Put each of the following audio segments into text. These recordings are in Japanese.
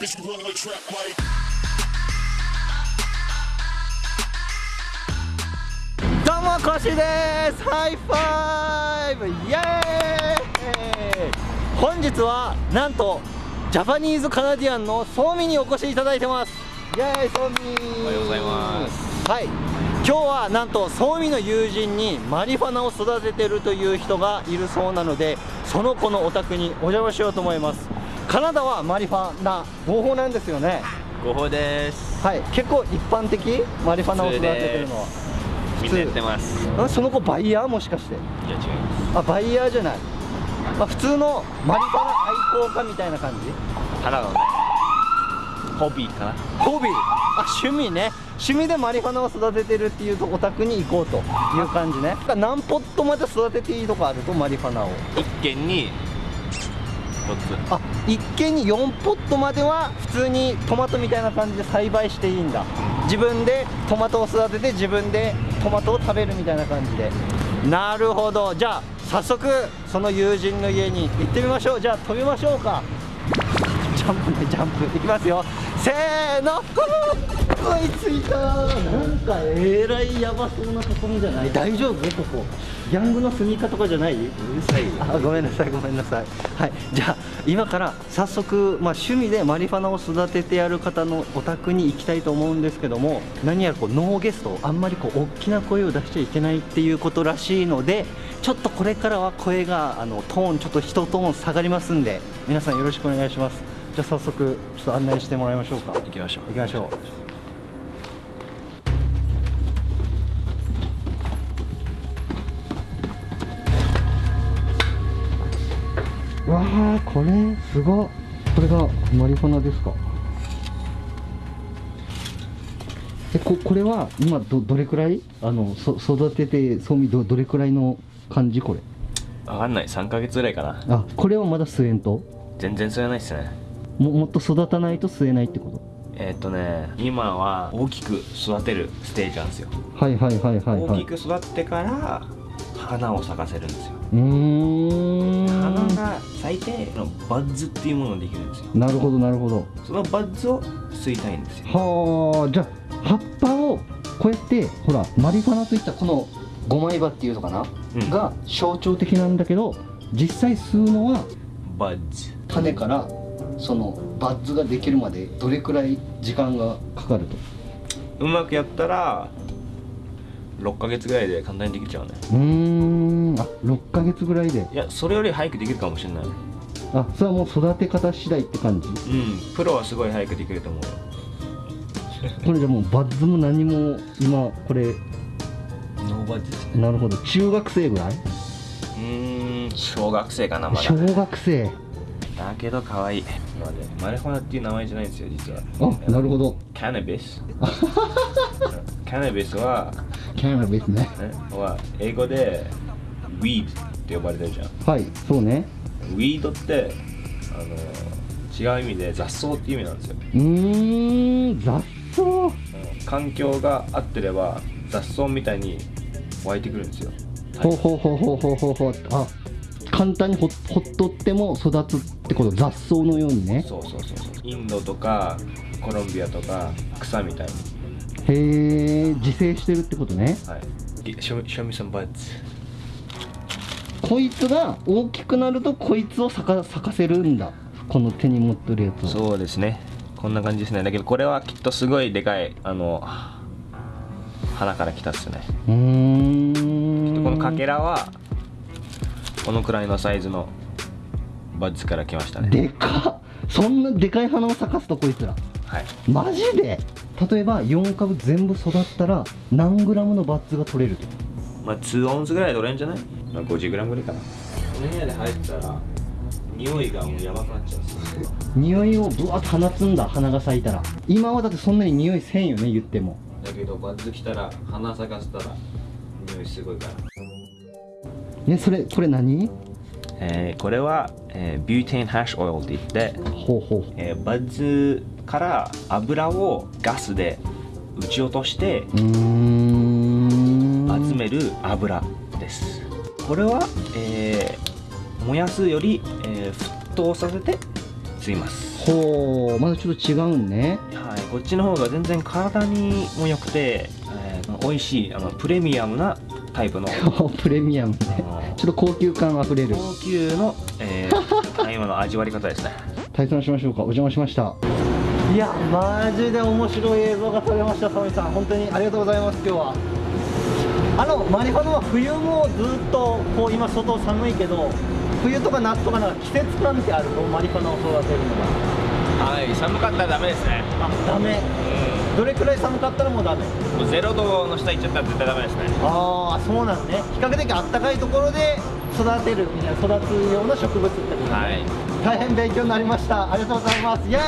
Bitch, you run like trap like. どうもコシです。 High five イエーイ本日はなんと Japanese Canadian のソーミにお越しいただいてます。イエーイ。ソーミおはようございます。はい。今日はなんとソーミの友人にマリファナを育ててるという人がいるそうなのでその子のお宅にお邪魔しようと思いますカナダはマリファナ合法なんですよね。ご報です。はい。結構一般的？マリファナを育ててるのは。みんなやってます。あその子バイヤーもしかして？いや違います。あバイヤーじゃない、まあ、普通のマリファナ愛好家みたいな感じ？花のねホビーかな？ホビー。あ趣味ね。趣味でマリファナを育ててるっていうとお宅に行こうという感じね。何ポットまで育てていいとかあるとマリファナを。一軒に一つ。あ一軒に4ポットまでは普通にトマトみたいな感じで栽培していいんだ。自分でトマトを育てて自分でトマトを食べるみたいな感じで。なるほど。じゃあ早速その友人の家に行ってみましょう。じゃあ飛びましょうか。ジャンプねジャンプ。いきますよ。せーの。追いついた。なんかえらいヤバそうなところじゃない？大丈夫？ここ。ギャングの住みかとかじゃない？うるさいあごめんなさいごめんなさい。はい。じゃあ今から早速、まあ、趣味でマリファナを育ててやる方のお宅に行きたいと思うんですけども何やらこうノーゲストあんまりこう大きな声を出しちゃいけないっていうことらしいのでちょっとこれからは声があのトーンちょっと一トーン下がりますんで皆さんよろしくお願いしますじゃあ早速ちょっと案内してもらいましょうか。行きましょう。行きましょう。わあこれすごい。これがマリファナですか？えここれは今どどれくらい？あのそ育ててそうみどどれくらいの感じこれ？わかんない。3ヶ月ぐらいかな。あこれはまだ吸えんと？全然吸えないっすねももっと育たないと吸えないってこえーっとね今は大きく育てるステージなんですよ。とはいはいはいはいはい。大きく育ってから花を咲かせるんですよ。うーん。花が咲いてバッズっていうものができるんですよ。なるほどなるほど。そのバッズを吸いたいんですよ。はあじゃあ葉っぱをこうやってほらマリファナといったこの五枚葉っていうのかな、うん。が象徴的なんだけど実際吸うのはバッズ。種からそのバッズができるまでどれくらい時間がかかると？うまくやったら6ヶ月ぐらいで簡単にできちゃうね。うーん。あ6ヶ月ぐらいで？いやそれより早くできるかもしれない。あそれはもう育て方次第って感じ？うん。プロはすごい早くできると思うよ。これじゃもうバッズも何も今これノーバッジですね。なるほど。中学生ぐらい？うーん。小学生かなまだ。小学生だけど可愛い。まあねマリファナっていう名前じゃないんですよ実は。あなるほど。カナビスカナビスは、キャラベスね。ね、は英語で weed って呼ばれてるじゃん。はいそうね。ウィードってあの違う意味で雑草っていう意味なんですよ、うーん雑草？うん環境が合ってれば雑草みたいに湧いてくるんですよ。ほうほうほうほうほうほうほう。あ簡単にほほっとっても育つってこと雑草のようにね。そうそうそうそう。インドとかコロンビアとか草みたいにへえ自生してるってことね。はい。こいつが大きくなるとこいつを咲か咲かせるんだ。この手に持ってるやつを。そうですね。こんな感じですね。だけどこれはきっとすごいでかいあの花から来たっすね。うーん。このかけらはこのくらいのサイズのバッズから来ましたね。でかっ。そんなでかい花を咲かすとこいつら。はい。マジで？例えば4株全部育ったら何グラムのバッズが取れると？まあ2オンズぐらい取れんじゃない、まあ、50グラムぐらいかな。この部屋で入ったら匂いがもうやばくなっちゃう。んですよ匂いをぶわっと放つんだ花が咲いたら。今はだってそんなに匂いせんよね言っても。だけどバッズ来たら花咲かせたら匂いすごいからねそれこれ何？えーこれは、えービューテンハッシュオイルって言って、ほうほう。えーバッズから油をガスで撃ち落としてうーん。集める油です、これは、えー燃やすより、えー沸騰させて吸います。ほう。まだちょっと違うんね。はい、こっちの方が全然体にも良くて、えー、美味しいあのプレミアムなタイプの プレミアムねちょっと高級感あふれる。高級の、えー、大麻の味わい方ですね。体操しましょうか。お邪魔しました。いやマジで面白い映像が撮れましたサミさん。本当にありがとうございます今日は。あのマリファナは冬もずっとこう今外寒いけど冬とか夏とかなんか季節感ってあるの？マリファナを育てるのがはい寒かったらダメですね。あダメどれくらい寒かったらもうダメ？もうゼロ度の下行っちゃったら絶対ダメですね。ああそうなんね。比較的あったかいところで育てるみたいな育つような植物ってことね、はい。大変勉強になりました。ありがとうございます。イエー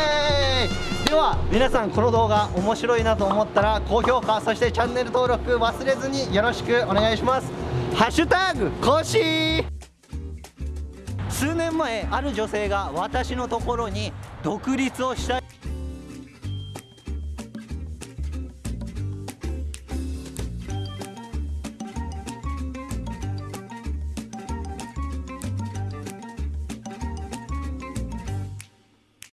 イ！では皆さんこの動画面白いなと思ったら高評価そしてチャンネル登録忘れずによろしくお願いします。ハッシュタグコッシー数年前ある女性が私のところに独立をしたい